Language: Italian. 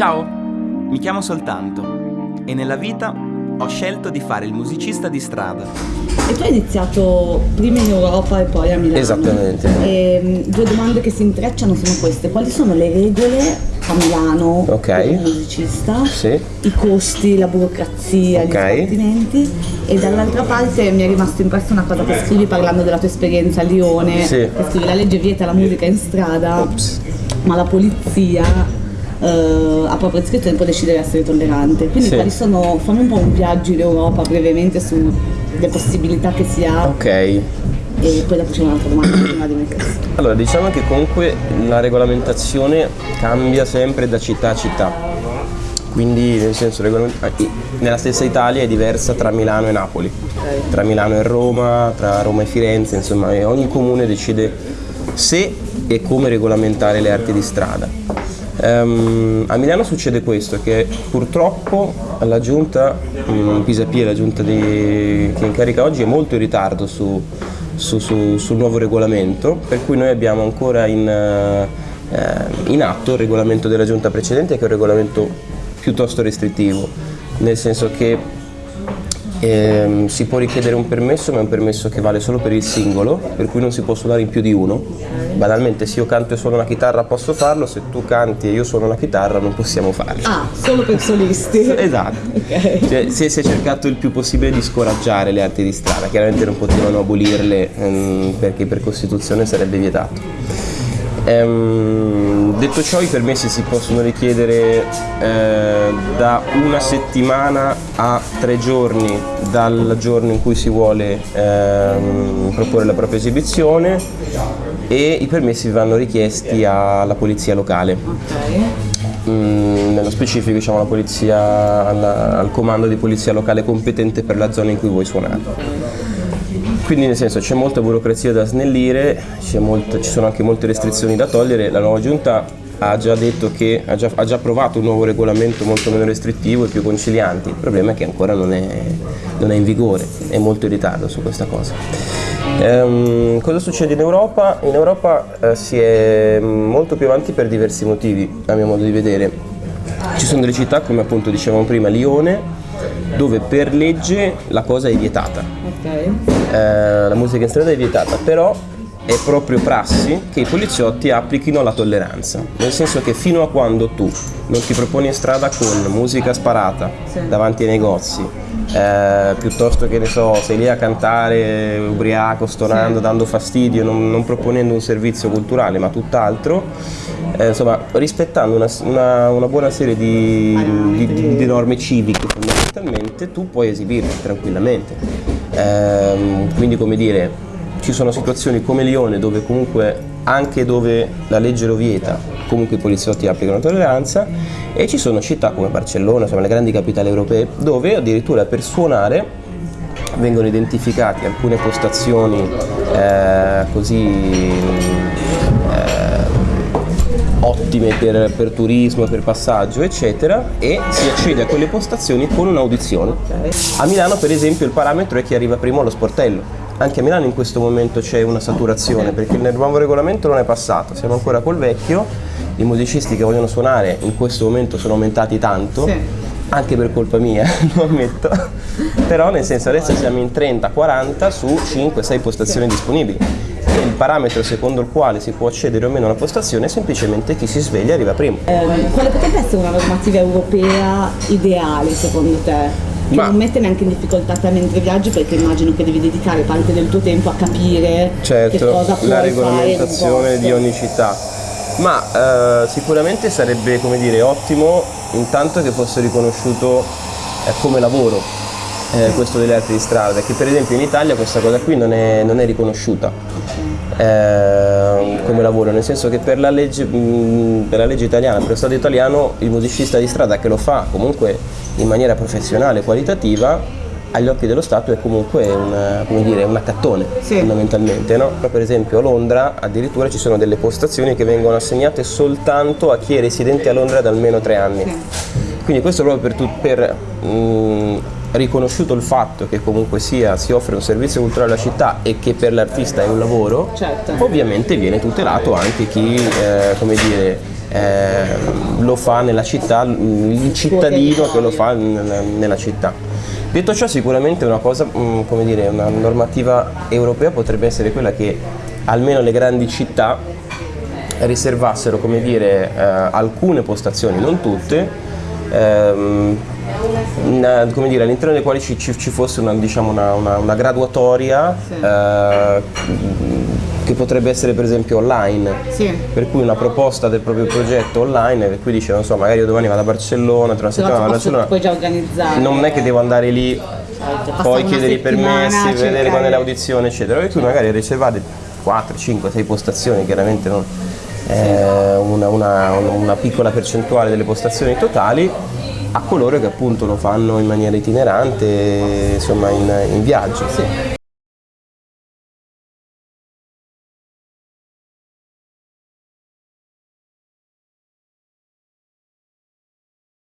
Ciao, mi chiamo Soltanto e nella vita ho scelto di fare il musicista di strada. E tu hai iniziato prima in Europa e poi a Milano. Esattamente. E, mh, due domande che si intrecciano sono queste. Quali sono le regole a Milano Ok. per un musicista? Sì. I costi, la burocrazia, Ok. gli sbattimenti. E dall'altra parte mi è rimasto impresso una cosa che scrivi parlando della tua esperienza a Lione. Sì. Che scrivi la legge vieta la musica in strada, Ops. ma la polizia eh, ha proprio scritto e può decidere di essere tollerante. Quindi Sì. quali sono, fammi un po' un viaggio in Europa brevemente sulle possibilità che si ha Ok. e poi dopo c'è un'altra domanda prima di mettersi. Allora, diciamo che comunque la regolamentazione cambia sempre da città a città. Quindi, nel senso, ah, nella stessa Italia è diversa tra Milano e Napoli, tra Milano e Roma, tra Roma e Firenze, insomma, e ogni comune decide se e come regolamentare le arti di strada. Ehm, a Milano succede questo, che purtroppo la giunta, mm, Pisapia, la giunta di- che incarica oggi, è molto in ritardo su, su- su- sul nuovo regolamento, per cui noi abbiamo ancora in, eh, in atto il regolamento della giunta precedente, che è un regolamento piuttosto restrittivo, nel senso che ehm, si può richiedere un permesso, ma è un permesso che vale solo per il singolo, per cui non si può suonare in più di uno. Banalmente, se io canto e suono una chitarra posso farlo, se tu canti e io suono una chitarra non possiamo farlo. Ah, solo per solisti. Esatto. Ok. Cioè, si, è, si è cercato il più possibile di scoraggiare le arti di strada, chiaramente non potevano abolirle ehm, perché per Costituzione sarebbe vietato. Ehm, detto ciò, i permessi si possono richiedere eh, da una settimana a tre giorni dal giorno in cui si vuole ehm, proporre la propria esibizione e i permessi vanno richiesti alla polizia locale. Mm, nello specifico diciamo la polizia alla- al comando di polizia locale competente per la zona in cui vuoi suonare. Quindi nel senso c'è molta burocrazia da snellire, molta- ci sono anche molte restrizioni da togliere, la nuova giunta ha già detto che ha già, ha già approvato un nuovo regolamento molto meno restrittivo e più conciliante, il problema è che ancora non è, non è in vigore, è molto in ritardo su questa cosa. Ehm, cosa succede in Europa? In Europa eh, si è molto più avanti per diversi motivi, a mio modo di vedere. Ci sono delle città, come appunto dicevamo prima, Lione, dove per legge la cosa è vietata. Ok. Eh, la musica in strada è vietata, però è proprio prassi che i poliziotti applichino la tolleranza, nel senso che fino a quando tu non ti proponi in strada con musica sparata Sì. davanti ai negozi, eh, piuttosto che ne so, sei lì a cantare ubriaco, stonando, Sì. dando fastidio, non, non proponendo un servizio culturale ma tutt'altro, eh, insomma rispettando una, una- una buona serie di, di- di- di norme civiche fondamentalmente, tu puoi esibirti tranquillamente. Ehm, quindi come dire, ci sono situazioni come Lione dove comunque anche dove la legge lo vieta, comunque i poliziotti applicano tolleranza e ci sono città come Barcellona, insomma le grandi capitali europee, dove addirittura per suonare vengono identificate alcune postazioni eh, così ottime per, per turismo, per passaggio, eccetera, e si accede a quelle postazioni con un'audizione. A Milano, per esempio, il parametro è chi arriva primo allo sportello. Anche a Milano in questo momento c'è una saturazione perché il nuovo regolamento non è passato, siamo ancora col vecchio, i musicisti che vogliono suonare in questo momento sono aumentati tanto, Sì. anche per colpa mia, lo ammetto, però nel senso adesso siamo in 30-40 su 5-6 postazioni disponibili. Il parametro secondo il quale si può accedere o meno a una postazione è semplicemente chi si sveglia arriva primo. Ehm, quale potrebbe essere una normativa europea ideale secondo te? Che Ma- non mette neanche in difficoltà te mentre viaggi perché immagino che devi dedicare parte del tuo tempo a capire che Certo, cosa puoi la regolamentazione di ogni città. Ma eh, sicuramente sarebbe come dire, ottimo intanto che fosse riconosciuto eh, come lavoro eh, questo delle arti di strada, perché per esempio in Italia questa cosa qui non è, non è riconosciuta eh, come lavoro, nel senso che per la, legge, mh, per la legge italiana, per lo Stato italiano, il musicista di strada che lo fa comunque in maniera professionale, qualitativa, agli occhi dello Stato è comunque un, come dire, un accattone Sì. fondamentalmente. No? Per esempio a Londra addirittura ci sono delle postazioni che vengono assegnate soltanto a chi è residente a Londra da almeno tre anni. Quindi questo proprio per, per mh, riconosciuto il fatto che comunque sia si offre un servizio culturale alla città e che per l'artista è un lavoro, Certo. ovviamente viene tutelato anche chi eh, come dire, eh, lo fa nella città, il cittadino che lo fa nella, città. Detto ciò sicuramente una cosa, mm, come dire, una normativa europea potrebbe essere quella che almeno le grandi città riservassero come dire, eh, alcune postazioni, non tutte, ehm, all'interno delle quali ci, ci- fosse una, diciamo, una, una- una graduatoria eh, che potrebbe essere per esempio online. Sì. Per cui una proposta del proprio progetto online, per cui dice, non so, magari io domani vado a Barcellona, tra una Però settimana a Barcellona. puoi già organizzare. Non è che devo andare lì, passare poi chiedere i permessi, vedere cercare- quando è l'audizione, eccetera. Per cui magari riservate 4, 5, 6 postazioni, chiaramente non eh, una, una- una piccola percentuale delle postazioni totali a coloro che appunto lo fanno in maniera itinerante, insomma in, in viaggio.